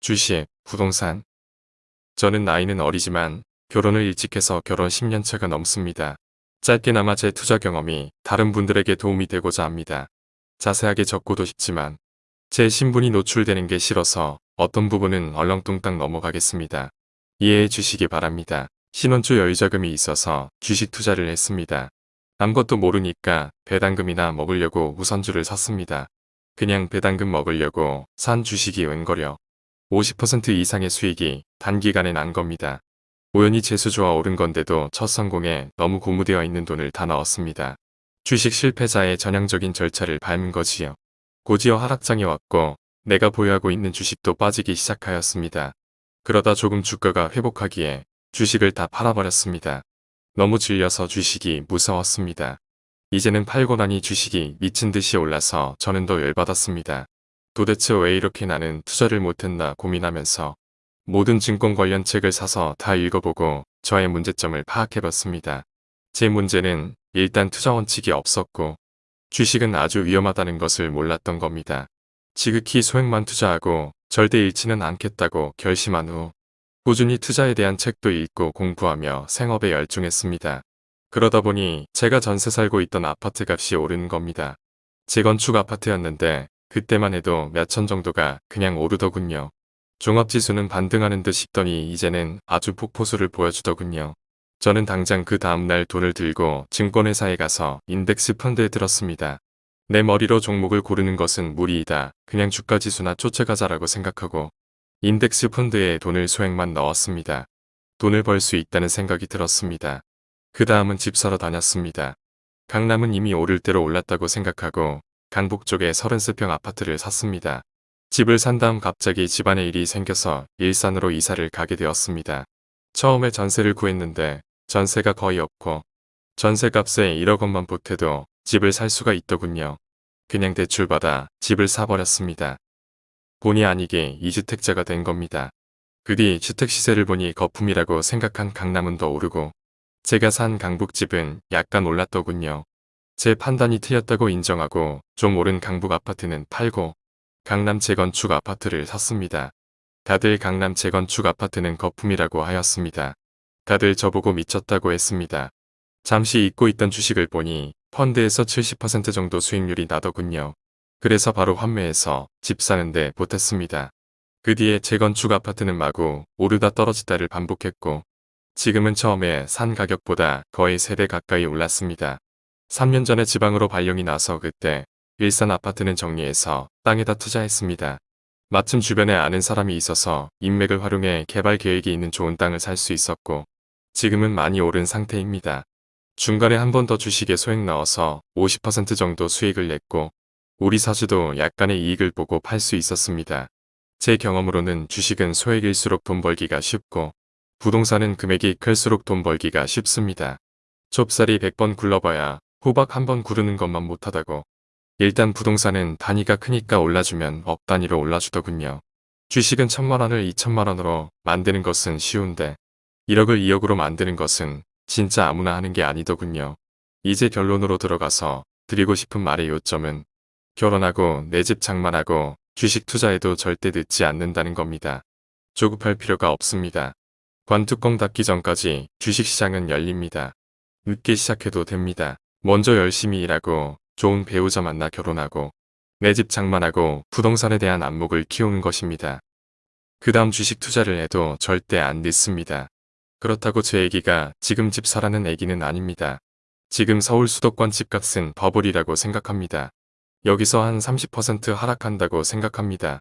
주식, 부동산. 저는 나이는 어리지만 결혼을 일찍 해서 결혼 10년차가 넘습니다. 짧게나마 제 투자 경험이 다른 분들에게 도움이 되고자 합니다. 자세하게 적고도 싶지만 제 신분이 노출되는 게 싫어서 어떤 부분은 얼렁뚱땅 넘어가겠습니다. 이해해 주시기 바랍니다. 신혼초 여유자금이 있어서 주식 투자를 했습니다. 아무것도 모르니까 배당금이나 먹으려고 우선주를 샀습니다. 그냥 배당금 먹으려고 산 주식이 웬거려 50% 이상의 수익이 단기간에 난 겁니다. 우연히 재수 좋아 오른 건데도 첫 성공에 너무 고무되어 있는 돈을 다 넣었습니다. 주식 실패자의 전형적인 절차를 밟은 거지요. 고지어 하락장이 왔고 내가 보유하고 있는 주식도 빠지기 시작하였습니다. 그러다 조금 주가가 회복하기에 주식을 다 팔아버렸습니다. 너무 질려서 주식이 무서웠습니다. 이제는 팔고 나니 주식이 미친 듯이 올라서 저는 더 열받았습니다. 도대체 왜 이렇게 나는 투자를 못했나 고민하면서 모든 증권 관련 책을 사서 다 읽어보고 저의 문제점을 파악해봤습니다. 제 문제는 일단 투자 원칙이 없었고 주식은 아주 위험하다는 것을 몰랐던 겁니다. 지극히 소액만 투자하고 절대 잃지는 않겠다고 결심한 후 꾸준히 투자에 대한 책도 읽고 공부하며 생업에 열중했습니다. 그러다 보니 제가 전세 살고 있던 아파트 값이 오르는 겁니다. 재건축 아파트였는데 그때만 해도 몇 천 정도가 그냥 오르더군요. 종합지수는 반등하는 듯 싶더니 이제는 아주 폭포수를 보여주더군요. 저는 당장 그 다음날 돈을 들고 증권회사에 가서 인덱스 펀드에 들었습니다. 내 머리로 종목을 고르는 것은 무리이다. 그냥 주가지수나 쫓아가자라고 생각하고 인덱스 펀드에 돈을 소액만 넣었습니다. 돈을 벌 수 있다는 생각이 들었습니다. 그 다음은 집 사러 다녔습니다. 강남은 이미 오를 대로 올랐다고 생각하고 강북 쪽에 33평 아파트를 샀습니다. 집을 산 다음 갑자기 집안에 일이 생겨서 일산으로 이사를 가게 되었습니다. 처음에 전세를 구했는데 전세가 거의 없고 전세값에 1억 원만 보태도 집을 살 수가 있더군요. 그냥 대출받아 집을 사버렸습니다. 본의 아니게 2주택자가 된 겁니다. 그 뒤 주택시세를 보니 거품이라고 생각한 강남은 더 오르고 제가 산 강북집은 약간 올랐더군요. 제 판단이 틀렸다고 인정하고 좀 오른 강북 아파트는 팔고 강남 재건축 아파트를 샀습니다. 다들 강남 재건축 아파트는 거품이라고 하였습니다. 다들 저보고 미쳤다고 했습니다. 잠시 잊고 있던 주식을 보니 펀드에서 70% 정도 수익률이 나더군요. 그래서 바로 환매해서 집 사는데 보탰습니다. 그 뒤에 재건축 아파트는 마구 오르다 떨어지다를 반복했고 지금은 처음에 산 가격보다 거의 3배 가까이 올랐습니다. 3년 전에 지방으로 발령이 나서 그때 일산 아파트는 정리해서 땅에다 투자했습니다. 마침 주변에 아는 사람이 있어서 인맥을 활용해 개발 계획이 있는 좋은 땅을 살 수 있었고 지금은 많이 오른 상태입니다. 중간에 한 번 더 주식에 소액 넣어서 50% 정도 수익을 냈고 우리 사주도 약간의 이익을 보고 팔 수 있었습니다. 제 경험으로는 주식은 소액일수록 돈 벌기가 쉽고 부동산은 금액이 클수록 돈 벌기가 쉽습니다. 좁쌀이 100번 굴러봐야 호박 한 번 구르는 것만 못하다고. 일단 부동산은 단위가 크니까 올라주면 억 단위로 올라주더군요. 주식은 천만 원을 2천만 원으로 만드는 것은 쉬운데 1억을 2억으로 만드는 것은 진짜 아무나 하는 게 아니더군요. 이제 결론으로 들어가서 드리고 싶은 말의 요점은 결혼하고 내 집 장만하고 주식 투자에도 절대 늦지 않는다는 겁니다. 조급할 필요가 없습니다. 관뚜껑 닫기 전까지 주식시장은 열립니다. 늦게 시작해도 됩니다. 먼저 열심히 일하고 좋은 배우자 만나 결혼하고 내 집 장만하고 부동산에 대한 안목을 키우는 것입니다. 그 다음 주식 투자를 해도 절대 안 늦습니다. 그렇다고 제 애기가 지금 집 사라는 애기는 아닙니다. 지금 서울 수도권 집값은 버블이라고 생각합니다. 여기서 한 30% 하락한다고 생각합니다.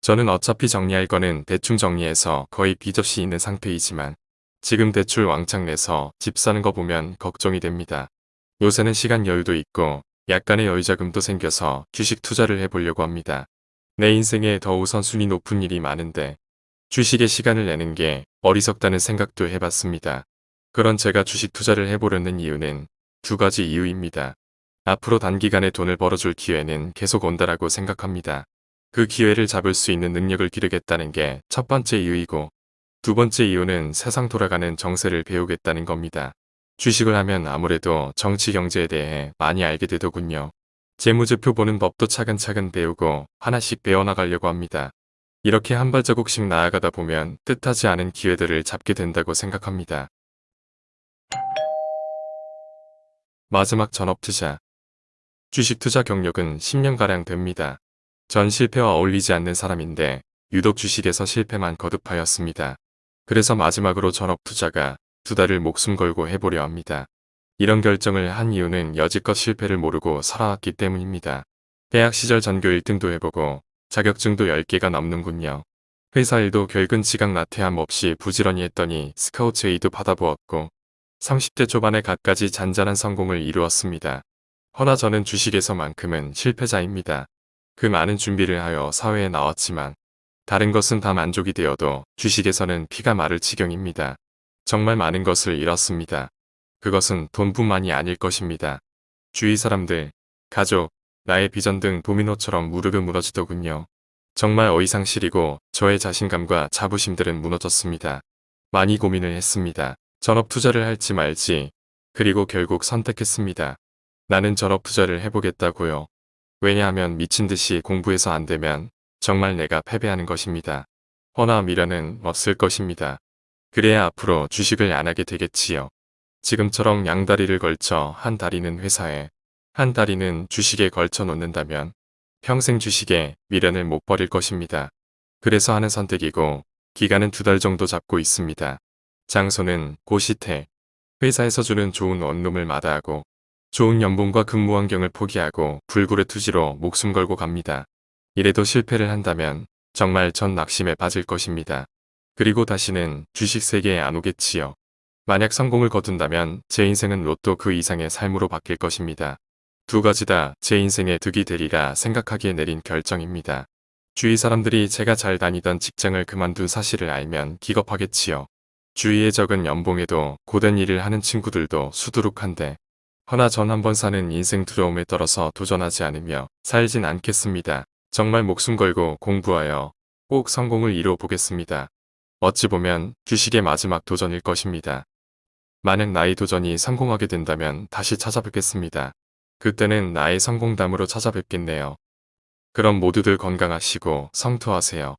저는 어차피 정리할 거는 대충 정리해서 거의 빚 없이 있는 상태이지만 지금 대출 왕창 내서 집 사는 거 보면 걱정이 됩니다. 요새는 시간 여유도 있고 약간의 여유자금도 생겨서 주식 투자를 해보려고 합니다. 내 인생에 더 우선순위 높은 일이 많은데 주식에 시간을 내는 게 어리석다는 생각도 해봤습니다. 그런 제가 주식 투자를 해보려는 이유는 두 가지 이유입니다. 앞으로 단기간에 돈을 벌어줄 기회는 계속 온다라고 생각합니다. 그 기회를 잡을 수 있는 능력을 기르겠다는 게 첫 번째 이유이고 두 번째 이유는 세상 돌아가는 정세를 배우겠다는 겁니다. 주식을 하면 아무래도 정치 경제에 대해 많이 알게 되더군요. 재무제표 보는 법도 차근차근 배우고 하나씩 배워나가려고 합니다. 이렇게 한 발자국씩 나아가다 보면 뜻하지 않은 기회들을 잡게 된다고 생각합니다. 마지막 전업 투자. 주식 투자 경력은 10년가량 됩니다. 전 실패와 어울리지 않는 사람인데 유독 주식에서 실패만 거듭하였습니다. 그래서 마지막으로 전업 투자가 두 달을 목숨 걸고 해보려 합니다. 이런 결정을 한 이유는 여지껏 실패를 모르고 살아왔기 때문입니다. 대학 시절 전교 1등도 해보고 자격증도 10개가 넘는군요. 회사 일도 결근 지각 나태함 없이 부지런히 했더니 스카우트 A도 받아보았고 30대 초반에 갖가지 잔잔한 성공을 이루었습니다. 허나 저는 주식에서만큼은 실패자입니다. 그 많은 준비를 하여 사회에 나왔지만 다른 것은 다 만족이 되어도 주식에서는 피가 마를 지경입니다. 정말 많은 것을 잃었습니다. 그것은 돈뿐만이 아닐 것입니다. 주위 사람들, 가족, 나의 비전 등 도미노처럼 무릎이 무너지더군요. 정말 어이상실이고 저의 자신감과 자부심들은 무너졌습니다. 많이 고민을 했습니다. 전업 투자를 할지 말지 그리고 결국 선택했습니다. 나는 전업 투자를 해보겠다고요. 왜냐하면 미친 듯이 공부해서 안 되면 정말 내가 패배하는 것입니다. 허나 미련은 없을 것입니다. 그래야 앞으로 주식을 안 하게 되겠지요. 지금처럼 양다리를 걸쳐 한 다리는 회사에 한 다리는 주식에 걸쳐 놓는다면 평생 주식에 미련을 못 버릴 것입니다. 그래서 하는 선택이고 기간은 두 달 정도 잡고 있습니다. 장소는 고시태. 회사에서 주는 좋은 원룸을 마다하고 좋은 연봉과 근무 환경을 포기하고 불굴의 투지로 목숨 걸고 갑니다. 이래도 실패를 한다면 정말 전 낙심에 빠질 것입니다. 그리고 다시는 주식 세계에 안 오겠지요. 만약 성공을 거둔다면 제 인생은 로또 그 이상의 삶으로 바뀔 것입니다. 두 가지 다 제 인생의 득이 되리라 생각하기에 내린 결정입니다. 주위 사람들이 제가 잘 다니던 직장을 그만둔 사실을 알면 기겁하겠지요. 주위에 적은 연봉에도 고된 일을 하는 친구들도 수두룩한데 허나 전 한 번 사는 인생 두려움에 떨어서 도전하지 않으며 살진 않겠습니다. 정말 목숨 걸고 공부하여 꼭 성공을 이루어 보겠습니다. 어찌 보면 주식의 마지막 도전일 것입니다. 만약 나의 도전이 성공하게 된다면 다시 찾아뵙겠습니다. 그때는 나의 성공담으로 찾아뵙겠네요. 그럼 모두들 건강하시고 성투하세요.